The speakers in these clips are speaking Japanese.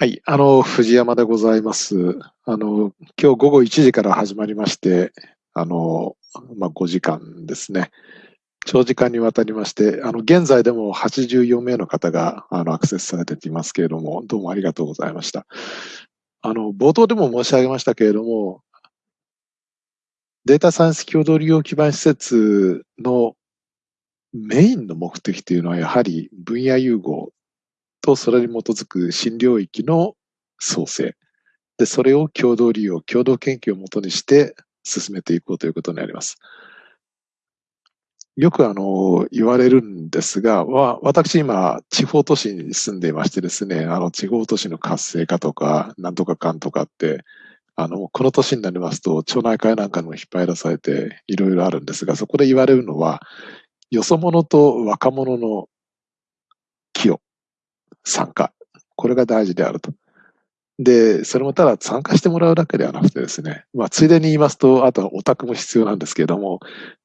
はい、あの、藤山でございます。あの、今日午後1時から始まりまして、あの、まあ、5時間ですね。長時間にわたりまして、あの、現在でも84名の方が、あの、アクセスされていますけれども、どうもありがとうございました。あの、冒頭でも申し上げましたけれども、データサイエンス共同利用基盤施設のメインの目的というのはやはり分野融合とそれに基づく新領域の創生。で、それを共同利用、共同研究をもとにして進めていこうということになります。よくあの、言われるんですが、わ私今、地方都市に住んでいましてですね、あの、地方都市の活性化とか、なんとかかんとかって、あの、この年になりますと、町内会なんかにも引っ張り出されて、いろいろあるんですが、そこで言われるのは、よそ者と若者の。参加。これが大事であると。で、それもただ参加してもらうだけではなくてですね、まあ、ついでに言いますと、あとはオタクも必要なんですけれども、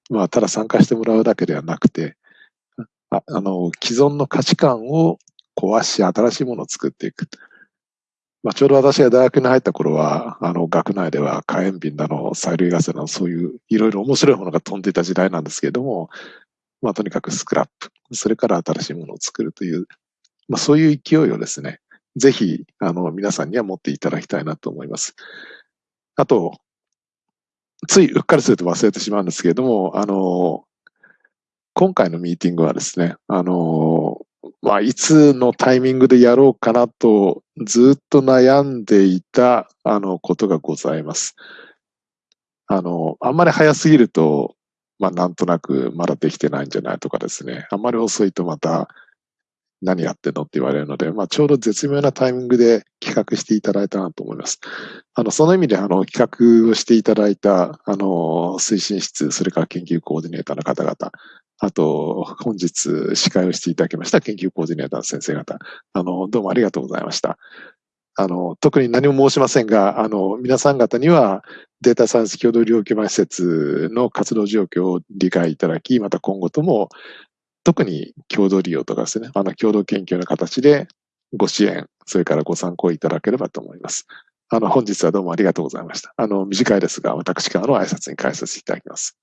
まあ、ただ参加してもらうだけではなくて、ああの、既存の価値観を壊し、新しいものを作っていく。まあ、ちょうど私が大学に入った頃は、あの、学内では火炎瓶だの、催涙ガスだの、そういういろいろ面白いものが飛んでいた時代なんですけれども、まあ、とにかくスクラップ、それから新しいものを作るというまあ、そういう勢いをですね、ぜひ、あの、皆さんには持っていただきたいなと思います。あと、ついうっかりすると忘れてしまうんですけれども、あの、今回のミーティングはですね、あの、まあ、いつのタイミングでやろうかなとずっと悩んでいた、あの、ことがございます。あの、あんまり早すぎると、まあ、なんとなくまだできてないんじゃないとかですね、あんまり遅いとまた何やってんのって言われるので、まあ、ちょうど絶妙なタイミングで企画していただいたなと思います。あの、その意味で、あの、企画をしていただいた、あの、推進室、それから研究コーディネーターの方々、あと、本日司会をしていただきました研究コーディネーターの先生方、あの、どうもありがとうございました。あの、特に何も申しませんが、あの、皆さん方にはデータサイエンス共同利用基盤施設の活動状況を理解いただき、また今後とも特に共同利用とかですね、あの共同研究の形でご支援、それからご参考いただければと思います。あの、本日はどうもありがとうございました。あの、短いですが、私からの挨拶に返させていただきます。